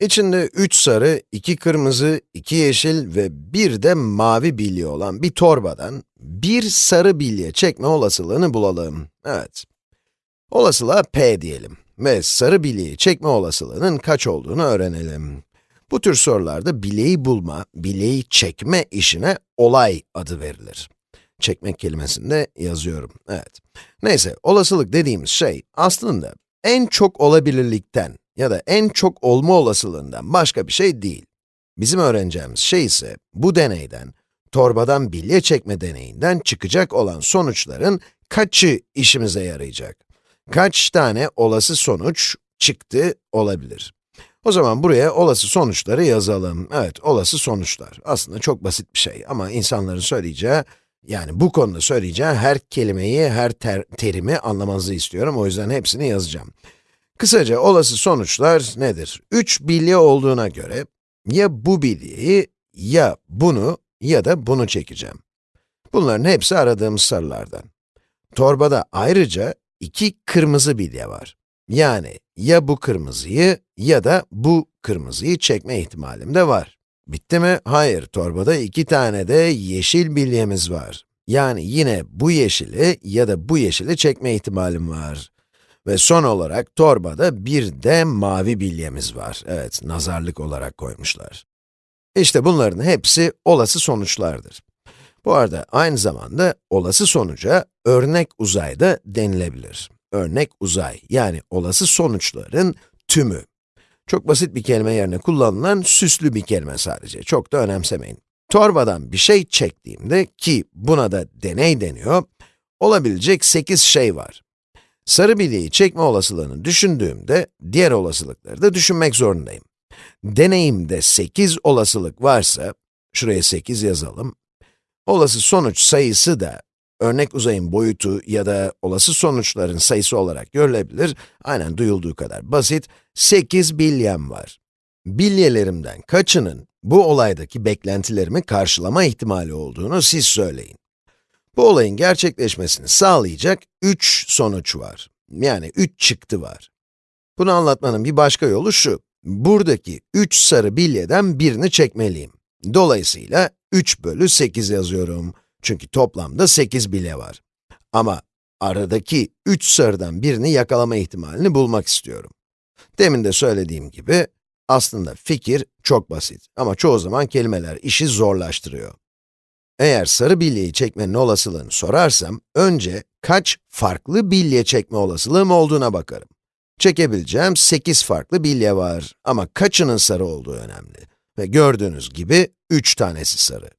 İçinde 3 sarı, 2 kırmızı, 2 yeşil ve bir de mavi bilye olan bir torbadan bir sarı bilye çekme olasılığını bulalım. Evet. Olasılığa p diyelim ve sarı bilyeyi çekme olasılığının kaç olduğunu öğrenelim. Bu tür sorularda bilyeyi bulma, bilyeyi çekme işine olay adı verilir. Çekmek kelimesini de yazıyorum, evet. Neyse, olasılık dediğimiz şey aslında en çok olabilirlikten ya da en çok olma olasılığından başka bir şey değil. Bizim öğreneceğimiz şey ise bu deneyden, torbadan bilye çekme deneyinden çıkacak olan sonuçların kaçı işimize yarayacak? Kaç tane olası sonuç çıktı olabilir? O zaman buraya olası sonuçları yazalım. Evet, olası sonuçlar. Aslında çok basit bir şey ama insanların söyleyeceği, yani bu konuda söyleyeceği her kelimeyi, her ter terimi anlamanızı istiyorum. O yüzden hepsini yazacağım. Kısaca olası sonuçlar nedir? 3 bilye olduğuna göre, ya bu bilyeyi, ya bunu, ya da bunu çekeceğim. Bunların hepsi aradığımız sarılardan. Torbada ayrıca iki kırmızı bilye var. Yani ya bu kırmızıyı ya da bu kırmızıyı çekme ihtimalim de var. Bitti mi? Hayır, torbada iki tane de yeşil bilyemiz var. Yani yine bu yeşili ya da bu yeşili çekme ihtimalim var. Ve son olarak torbada bir de mavi bilyemiz var. Evet, nazarlık olarak koymuşlar. İşte bunların hepsi olası sonuçlardır. Bu arada aynı zamanda olası sonuca örnek uzay da denilebilir. Örnek uzay, yani olası sonuçların tümü. Çok basit bir kelime yerine kullanılan süslü bir kelime sadece, çok da önemsemeyin. Torbadan bir şey çektiğimde, ki buna da deney deniyor, olabilecek 8 şey var. Sarı bilyeyi çekme olasılığını düşündüğümde, diğer olasılıkları da düşünmek zorundayım. Deneyimde 8 olasılık varsa, şuraya 8 yazalım. Olası sonuç sayısı da, örnek uzayın boyutu ya da olası sonuçların sayısı olarak görülebilir. Aynen duyulduğu kadar basit, 8 bilyem var. Bilyelerimden kaçının bu olaydaki beklentilerimi karşılama ihtimali olduğunu siz söyleyin. Bu olayın gerçekleşmesini sağlayacak 3 sonuç var. Yani 3 çıktı var. Bunu anlatmanın bir başka yolu şu. Buradaki 3 sarı bilyeden birini çekmeliyim. Dolayısıyla 3 bölü 8 yazıyorum. Çünkü toplamda 8 bilye var. Ama aradaki 3 sarıdan birini yakalama ihtimalini bulmak istiyorum. Demin de söylediğim gibi, aslında fikir çok basit ama çoğu zaman kelimeler işi zorlaştırıyor. Eğer sarı bilyeyi çekmenin olasılığını sorarsam, önce kaç farklı bilye çekme olasılığım olduğuna bakarım. Çekebileceğim 8 farklı bilye var ama kaçının sarı olduğu önemli. Ve gördüğünüz gibi 3 tanesi sarı.